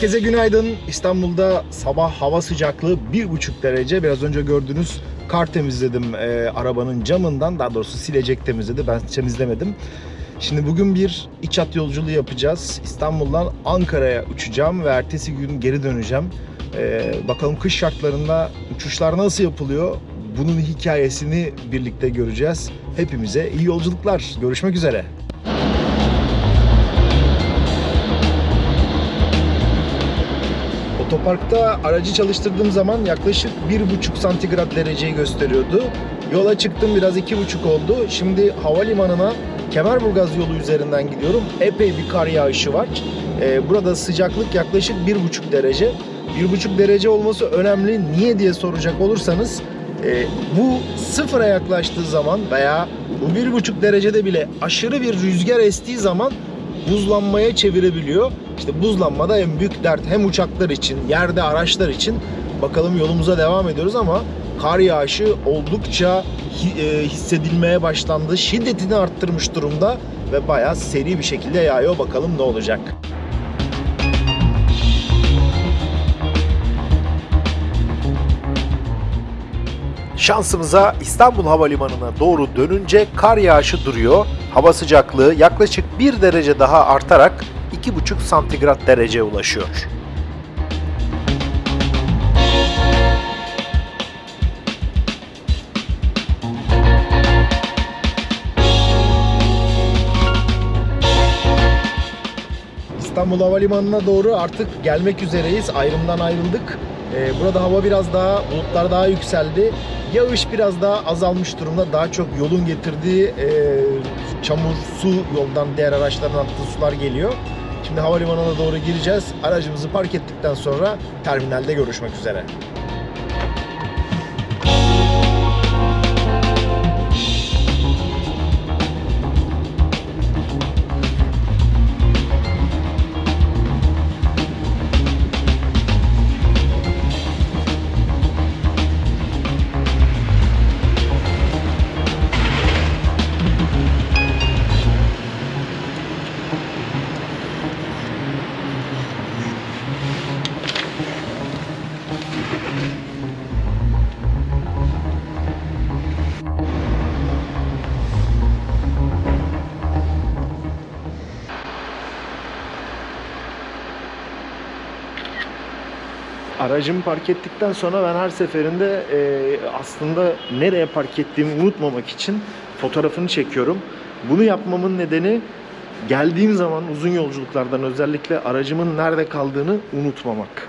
Herkese günaydın. İstanbul'da sabah hava sıcaklığı 1,5 derece. Biraz önce gördüğünüz kar temizledim e, arabanın camından. Daha doğrusu silecek temizledi. Ben temizlemedim. Şimdi bugün bir iç hat yolculuğu yapacağız. İstanbul'dan Ankara'ya uçacağım ve ertesi gün geri döneceğim. E, bakalım kış şartlarında uçuşlar nasıl yapılıyor? Bunun hikayesini birlikte göreceğiz. Hepimize iyi yolculuklar. Görüşmek üzere. Otoparkta aracı çalıştırdığım zaman yaklaşık 1,5 santigrat dereceyi gösteriyordu. Yola çıktım biraz 2,5 oldu. Şimdi havalimanına Kemerburgaz yolu üzerinden gidiyorum. Epey bir kar yağışı var. Ee, burada sıcaklık yaklaşık 1,5 derece. 1,5 derece olması önemli. Niye diye soracak olursanız e, bu sıfıra yaklaştığı zaman veya bu 1,5 derecede bile aşırı bir rüzgar estiği zaman buzlanmaya çevirebiliyor. İşte buzlanmada en büyük dert hem uçaklar için, yerde araçlar için. Bakalım yolumuza devam ediyoruz ama kar yağışı oldukça e, hissedilmeye başlandı. Şiddetini arttırmış durumda ve bayağı seri bir şekilde yağıyor. Bakalım ne olacak. Şansımıza İstanbul Havalimanı'na doğru dönünce kar yağışı duruyor. Hava sıcaklığı yaklaşık 1 derece daha artarak 2,5 santigrat dereceye ulaşıyor. İstanbul Havalimanı'na doğru artık gelmek üzereyiz. Ayrımdan ayrıldık. Ee, burada hava biraz daha, bulutlar daha yükseldi. Yağış biraz daha azalmış durumda. Daha çok yolun getirdiği e, çamur, su yoldan diğer araçların attığı sular geliyor. Şimdi havalimanına doğru gireceğiz. Aracımızı park ettikten sonra terminalde görüşmek üzere. Aracımı park ettikten sonra ben her seferinde e, aslında nereye park ettiğimi unutmamak için fotoğrafını çekiyorum. Bunu yapmamın nedeni geldiğim zaman uzun yolculuklardan özellikle aracımın nerede kaldığını unutmamak.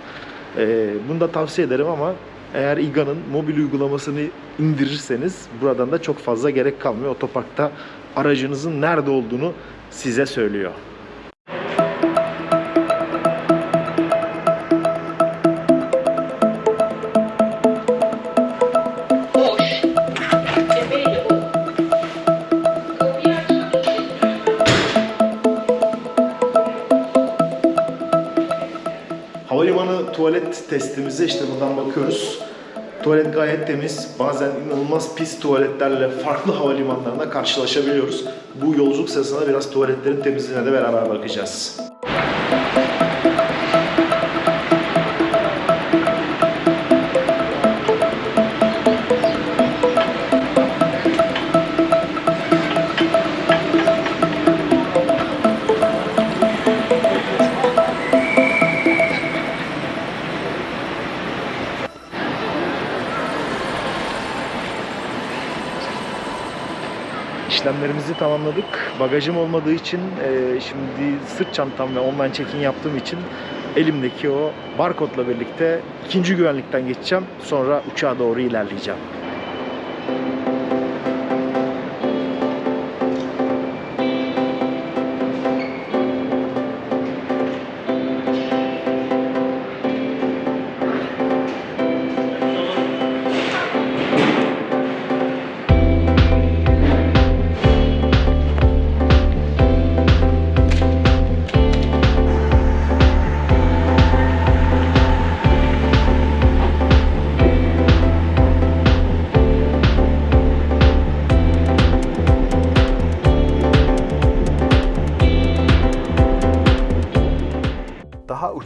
E, bunu da tavsiye ederim ama eğer İGA'nın mobil uygulamasını indirirseniz buradan da çok fazla gerek kalmıyor. Otoparkta aracınızın nerede olduğunu size söylüyor. Testimize işte buradan bakıyoruz. Tuvalet gayet temiz. Bazen inanılmaz pis tuvaletlerle farklı havalimanlarında karşılaşabiliyoruz. Bu yolculuk sırasında biraz tuvaletlerin temizliğine de beraber bakacağız. İşlemlerimizi tamamladık. Bagajım olmadığı için e, şimdi sırt çantam ve online check-in yaptığım için elimdeki o barkodla birlikte ikinci güvenlikten geçeceğim. Sonra uçağa doğru ilerleyeceğim.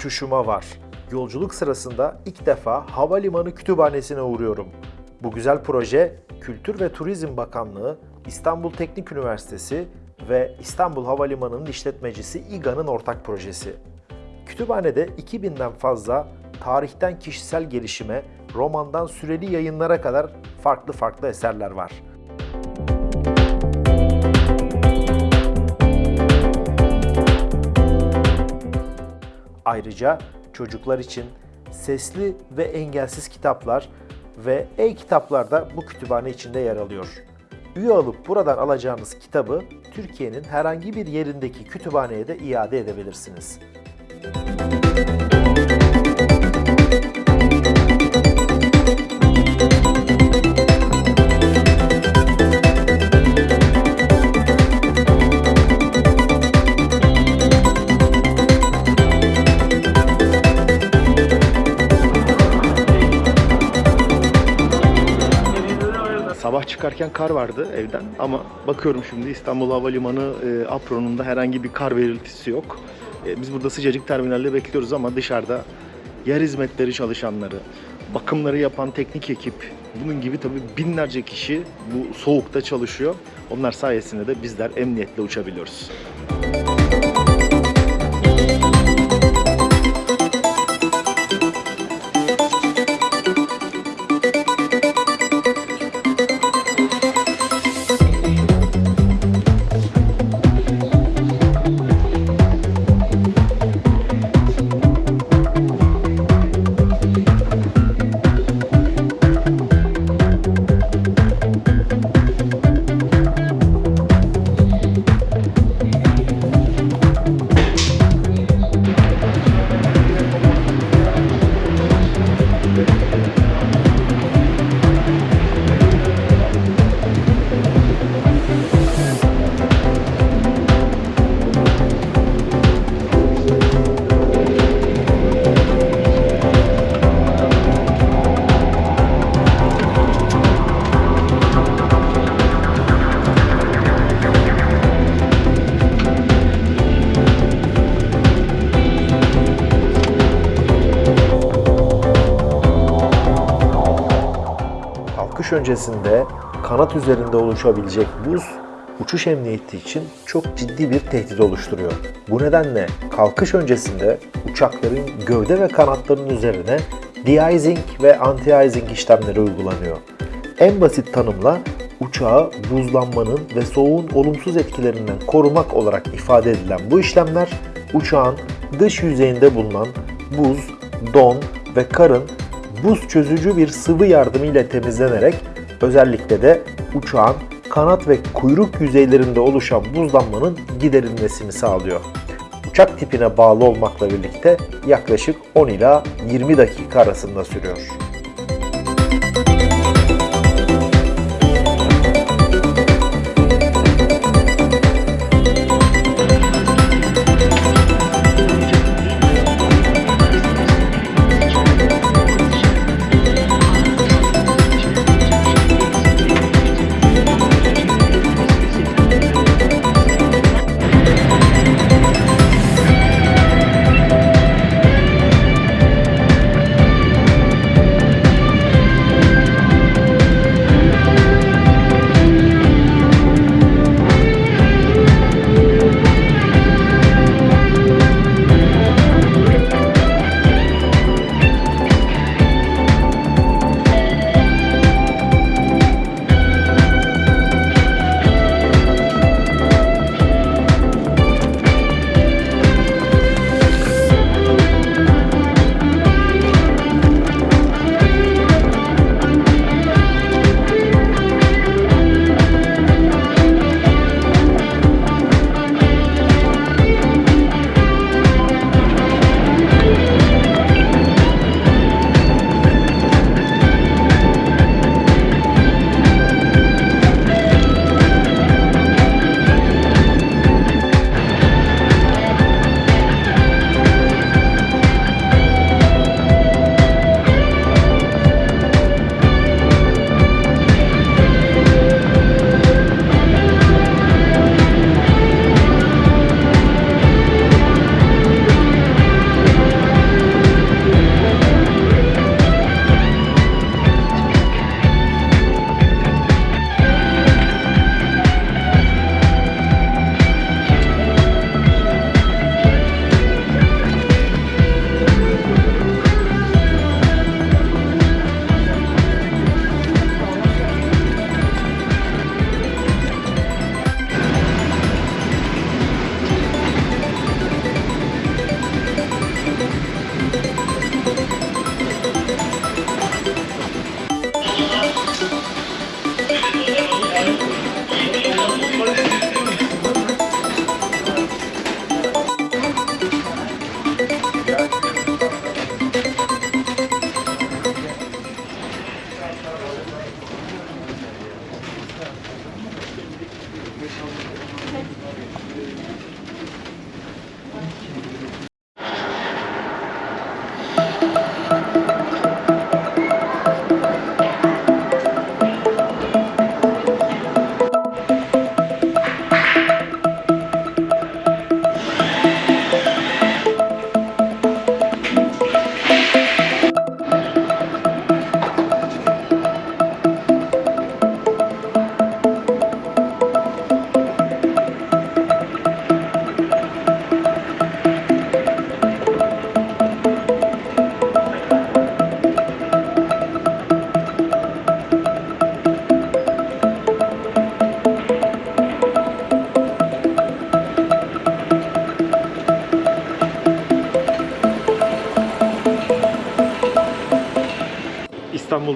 Uçuşuma var. Yolculuk sırasında ilk defa havalimanı kütüphanesine uğruyorum. Bu güzel proje Kültür ve Turizm Bakanlığı, İstanbul Teknik Üniversitesi ve İstanbul Havalimanı'nın işletmecisi İGA'nın ortak projesi. Kütüphanede 2000'den fazla tarihten kişisel gelişime, romandan süreli yayınlara kadar farklı farklı eserler var. Ayrıca çocuklar için sesli ve engelsiz kitaplar ve e-kitaplar da bu kütüphane içinde yer alıyor. Üye alıp buradan alacağınız kitabı Türkiye'nin herhangi bir yerindeki kütüphaneye de iade edebilirsiniz. Sabah çıkarken kar vardı evden ama bakıyorum şimdi İstanbul Havalimanı e, apronunda herhangi bir kar belirtisi yok. E, biz burada sıcacık terminalde bekliyoruz ama dışarıda yer hizmetleri çalışanları, bakımları yapan teknik ekip, bunun gibi tabii binlerce kişi bu soğukta çalışıyor. Onlar sayesinde de bizler emniyetle uçabiliyoruz. Kalkış öncesinde kanat üzerinde oluşabilecek buz uçuş emniyeti için çok ciddi bir tehdit oluşturuyor. Bu nedenle kalkış öncesinde uçakların gövde ve kanatlarının üzerine de-icing ve anti-icing işlemleri uygulanıyor. En basit tanımla uçağı buzlanmanın ve soğuğun olumsuz etkilerinden korumak olarak ifade edilen bu işlemler uçağın dış yüzeyinde bulunan buz, don ve karın buz çözücü bir sıvı yardımıyla temizlenerek özellikle de uçağın kanat ve kuyruk yüzeylerinde oluşan buzlanmanın giderilmesini sağlıyor. Uçak tipine bağlı olmakla birlikte yaklaşık 10 ila 20 dakika arasında sürüyor.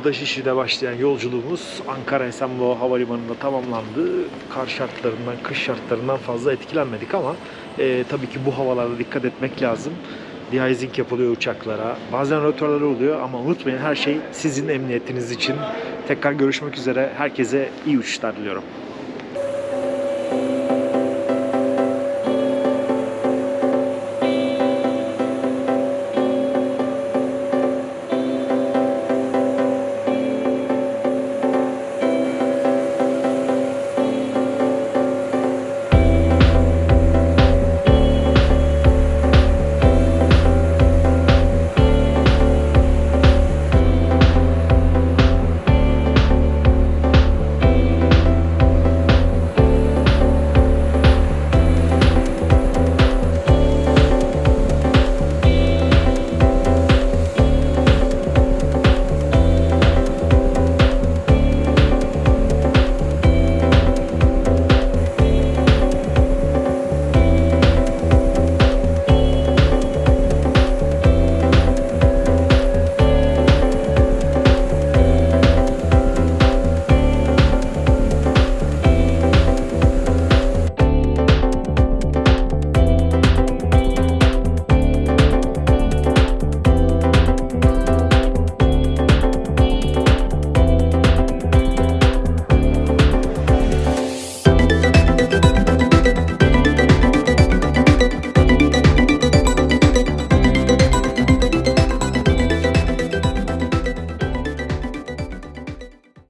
İstanbul'da Şişli'de başlayan yolculuğumuz Ankara Esenboğa Havalimanı'nda tamamlandı. Kar şartlarından, kış şartlarından fazla etkilenmedik ama e, tabii ki bu havalarda dikkat etmek lazım. De-icing yapılıyor uçaklara. Bazen rötarları oluyor ama unutmayın her şey sizin emniyetiniz için. Tekrar görüşmek üzere. Herkese iyi uçuşlar diliyorum.